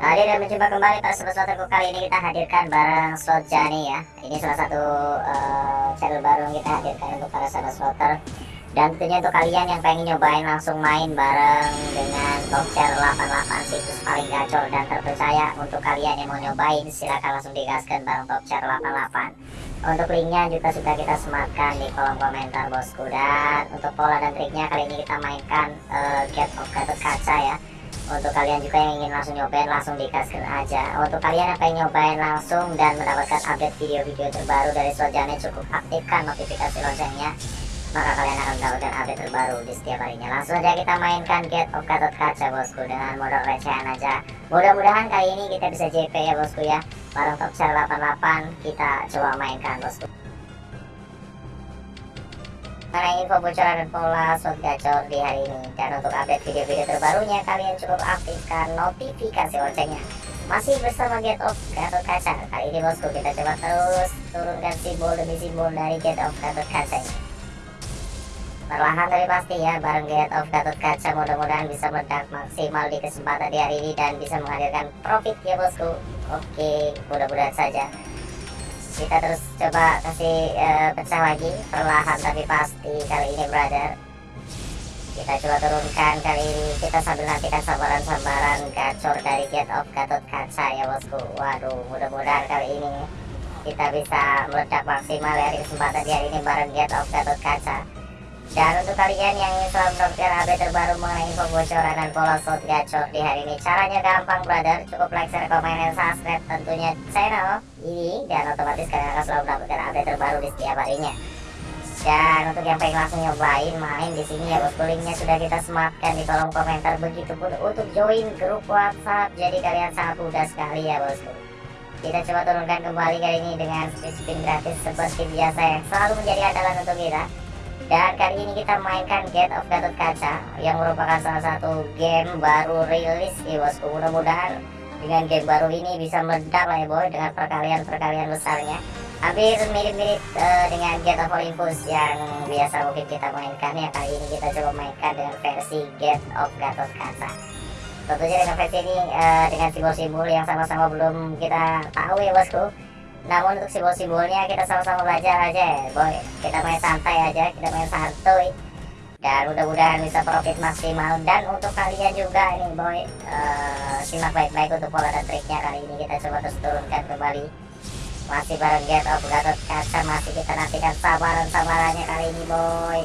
Hadir dan mencoba kembali para sobat-sobatku kali ini kita hadirkan bareng slot Jani ya. Ini salah satu uh, channel baru yang kita hadirkan untuk para sahabat slotter. Dan tentunya untuk kalian yang pengen nyobain langsung main bareng dengan top share 88 situs paling gacor dan terpercaya Untuk kalian yang mau nyobain silahkan langsung digaskan bareng top share 88 Untuk linknya juga sudah kita sematkan di kolom komentar bosku. Dan untuk pola dan triknya kali ini kita mainkan uh, Get of Kaca ya untuk kalian juga yang ingin langsung nyobain langsung dikasih aja. Untuk kalian yang pengen nyobain langsung dan mendapatkan update video-video terbaru dari Sojane cukup aktifkan notifikasi loncengnya maka kalian akan mendapatkan update terbaru di setiap harinya. Langsung aja kita mainkan Get of Gatot Kaca bosku dengan modal recehan aja. Mudah-mudahan kali ini kita bisa JP ya bosku ya. Bareng top share 88 kita coba mainkan bosku mengenai info bocoran pola slot gacor di hari ini. Dan untuk update video-video terbarunya kalian cukup aktifkan notifikasi loncengnya. Masih bersama Get Off Gatot Kaca. Kali ini bosku kita coba terus turunkan simbol demi simbol dari Get Off Gatot Kaca ini. Perlahan tapi pasti ya bareng Get Off Gatot Kaca mudah-mudahan bisa meledak maksimal di kesempatan di hari ini dan bisa menghadirkan profit ya bosku. Oke mudah-mudahan saja kita terus coba kasih uh, pecah lagi perlahan tapi pasti kali ini brother. Kita coba turunkan kali ini. Kita sambil nantikan sambaran-sambaran gacor dari Get of Gatot Kaca ya bosku. Waduh mudah-mudahan kali ini kita bisa meledak maksimal ya di kesempatan hari ini bareng Get of Gatot Kaca dan untuk kalian yang ingin selalu mendapatkan update terbaru mengenai info bocoran dan pola slot gacor di hari ini. Caranya gampang brother, cukup like, share, komen, dan subscribe. Tentunya channel ini Dan otomatis kalian akan selalu mendapatkan update terbaru di setiap harinya. Dan untuk yang pengen langsung nyobain main di sini ya bosku linknya sudah kita sematkan di kolom komentar. Begitupun untuk join grup WhatsApp jadi kalian sangat mudah sekali ya bosku. Kita coba turunkan kembali kali ini dengan spin gratis seperti biasa yang selalu menjadi andalan untuk kita dan kali ini kita mainkan Get of Gatot Kaca yang merupakan salah satu game baru rilis ya bosku. Mudah-mudahan dengan game baru ini bisa meledak lah ya boy dengan perkalian-perkalian besarnya. Hampir mirip-mirip uh, dengan Get of Olympus yang biasa mungkin kita mainkan ya. Kali ini kita coba mainkan dengan versi Get of Gatot Kaca. Tentunya dengan versi ini uh, dengan simbol-simbol yang sama-sama belum kita tahu ya bosku namun untuk simbol-simbolnya kita sama-sama belajar aja ya boy. Kita main santai aja kita main santuy. Dan mudah-mudahan bisa profit maksimal. Dan untuk kalian juga ini boy uh, simak baik-baik untuk pola dan triknya kali ini. Kita coba terus turunkan kembali. Masih bareng get of Gatot Kaca masih kita nantikan sabaran-sabarannya kali ini boy.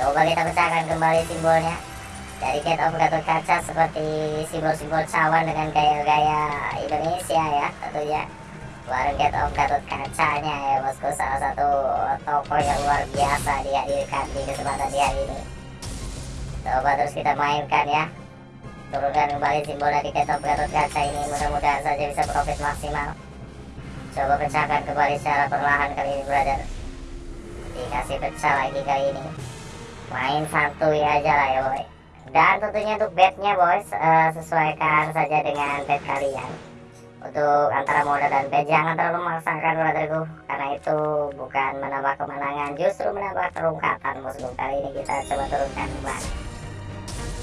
Coba kita pecahkan kembali simbolnya. Dari get of Gatot Kaca seperti simbol-simbol cawan dengan gaya-gaya Indonesia ya tentunya baru Get Of Gatot Kacanya ya bosku. Salah satu toko yang luar biasa dihadirkan di kesempatan di hari ini. Coba terus kita mainkan ya. Turunkan kembali simbol dari Get Of Gatot Kaca ini. Mudah-mudahan saja bisa profit maksimal. Coba pecahkan kembali secara perlahan kali ini brother. Dikasih pecah lagi kali ini. Main santuy aja lah ya boy. Dan tentunya untuk bednya boys uh, sesuaikan saja dengan bed kalian untuk antara modal dan bet jangan terlalu memaksakan brotherku. Karena itu bukan menambah kemenangan justru menambah terungkatan bosku kali ini kita coba turunkan kembali.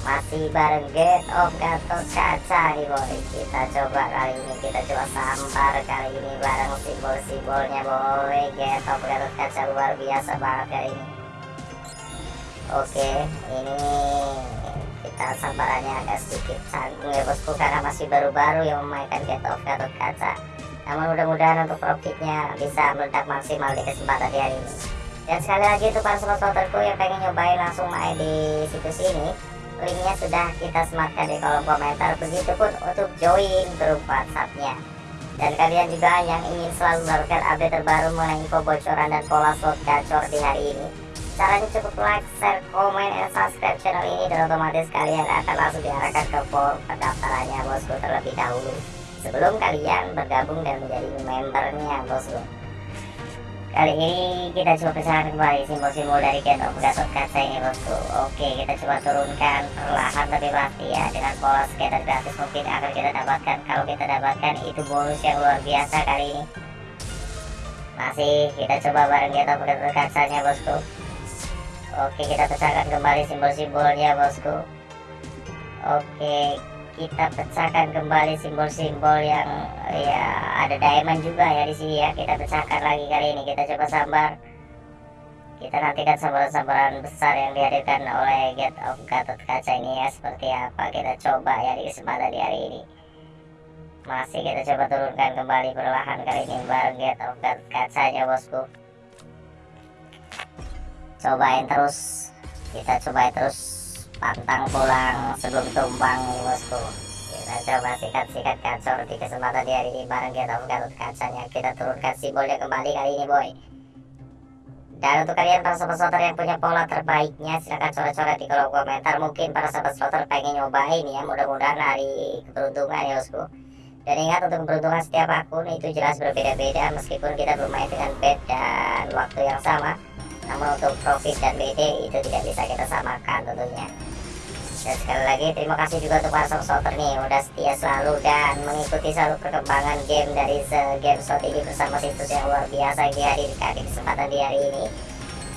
Masih bareng get of gatot kaca nih boy. Kita coba kali ini kita coba sambar kali ini bareng simbol-simbolnya boy. Get of gatot kaca luar biasa banget kali ini. Oke ini kita sambarannya agak sedikit canggung ya bosku karena masih baru-baru yang memainkan Get of Gatot Kaca. Namun mudah-mudahan untuk profitnya bisa meledak maksimal di kesempatan di hari ini. Dan sekali lagi untuk para sobat-sobatku yang pengen nyobain langsung main di situs ini linknya sudah kita sematkan di kolom komentar. Begitupun untuk join grup whatsappnya. Dan kalian juga yang ingin selalu mendapatkan update terbaru mengenai info bocoran dan pola slot gacor di hari ini caranya cukup like, share, komen, dan subscribe channel ini dan otomatis kalian akan langsung diarahkan ke form pendaftarannya bosku terlebih dahulu. Sebelum kalian bergabung dan menjadi membernya bosku. Kali ini kita coba pecahkan kembali simbol-simbol dari Get of Kaca ini bosku. Oke kita coba turunkan perlahan tapi pasti ya dengan pola skater gratis mungkin akan kita dapatkan. Kalau kita dapatkan itu bonus yang luar biasa kali ini. Masih kita coba bareng Get of Gatot Kacanya bosku Oke kita pecahkan kembali simbol-simbolnya bosku. Oke kita pecahkan kembali simbol-simbol yang ya ada diamond juga ya di sini ya. Kita pecahkan lagi kali ini. Kita coba sambar. Kita nantikan sambaran-sambaran besar yang dihadirkan oleh Get of Gatot Kaca ini ya. Seperti apa kita coba ya di kesempatan di hari ini. Masih kita coba turunkan kembali perlahan kali ini bareng Get of Gatot Kacanya bosku cobain terus. Kita cobain terus pantang pulang sebelum tumbang bosku. Kita coba sikat-sikat kacor di kesempatan di hari ini bareng of Gatot Kacanya. Kita turunkan simbolnya kembali kali ini boy. Dan untuk kalian para sobat slotter yang punya pola terbaiknya silahkan coret-coret di kolom komentar. Mungkin para sobat slotter pengen nyobain ya Mudah-mudahan hari keberuntungan ya bosku. Dan ingat untuk keberuntungan setiap akun itu jelas berbeda-beda. Meskipun kita bermain dengan bed dan waktu yang sama Namun untuk profit dan BD itu tidak bisa kita samakan tentunya. Dan sekali lagi terima kasih juga untuk para supporter nih. Udah setia selalu dan mengikuti selalu perkembangan game dari Game Shot ini bersama situs yang luar biasa yang dihadirkan di kesempatan di hari ini.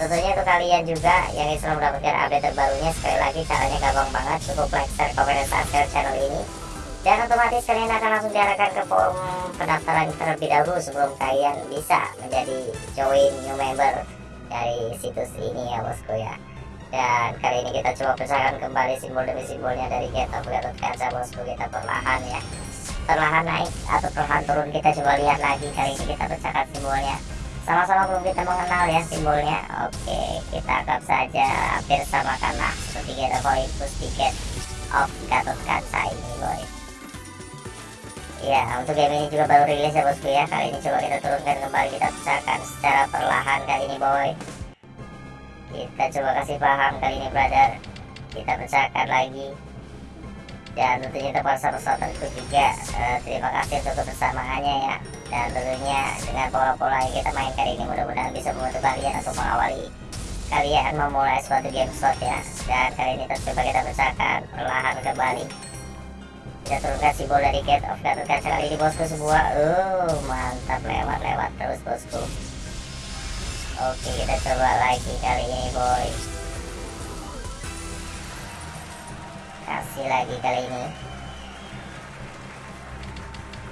Tentunya untuk kalian juga yang selalu mendapatkan update terbarunya sekali lagi caranya gampang banget. Cukup like, share, komen, dan subscribe channel ini. Dan otomatis kalian akan langsung diarahkan ke forum pendaftaran terlebih dahulu sebelum kalian bisa menjadi join new member dari situs ini ya bosku ya. Dan kali ini kita coba pecahkan kembali simbol demi simbolnya dari Get of Kaca bosku. Kita perlahan ya. Perlahan naik atau perlahan turun kita coba lihat lagi. Kali ini kita pecahkan simbolnya. Sama-sama belum kita mengenal ya simbolnya. Oke kita anggap saja hampir sama karena seperti kita koin plus tiket of Gatot Kaca ini boy Ya, untuk game ini juga baru rilis ya bosku ya. Kali ini coba kita turunkan kembali, kita pecahkan secara perlahan kali ini boy. Kita coba kasih paham kali ini brother. Kita pecahkan lagi. Dan tentunya untuk para sahabat juga. Uh, terima kasih untuk kebersamaannya ya. Dan tentunya dengan pola-pola yang kita mainkan ini mudah-mudahan bisa membantu kalian untuk mengawali kalian memulai suatu game slot ya. Dan kali ini coba kita pecahkan perlahan kembali kita turunkan simbol dari Gate of Gatot Kaca kali ini bosku sebuah. Uh mantap. Lewat-lewat terus bosku. Oke kita coba lagi kali ini boy. Kasih lagi kali ini.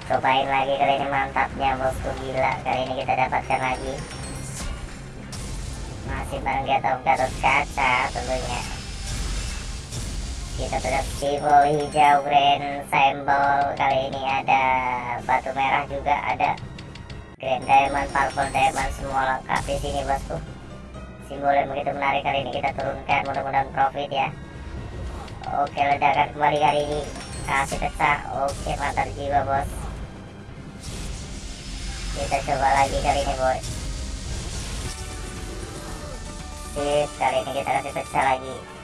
Cobain lagi kali ini mantapnya bosku. Gila Kali ini kita dapatkan lagi. Masih bareng Gatot Gatot Kaca tentunya kita tetap simbol hijau grand symbol kali ini ada batu merah juga ada Grand Diamond, Purple Diamond semua lengkap di sini bosku. Simbol yang begitu menarik kali ini kita turunkan, mudah-mudahan profit ya. Oke ledakan kembali kali ini kasih pecah. Oke mantap jiwa bos. Kita coba lagi kali ini boy. Sip kali ini kita kasih pecah lagi.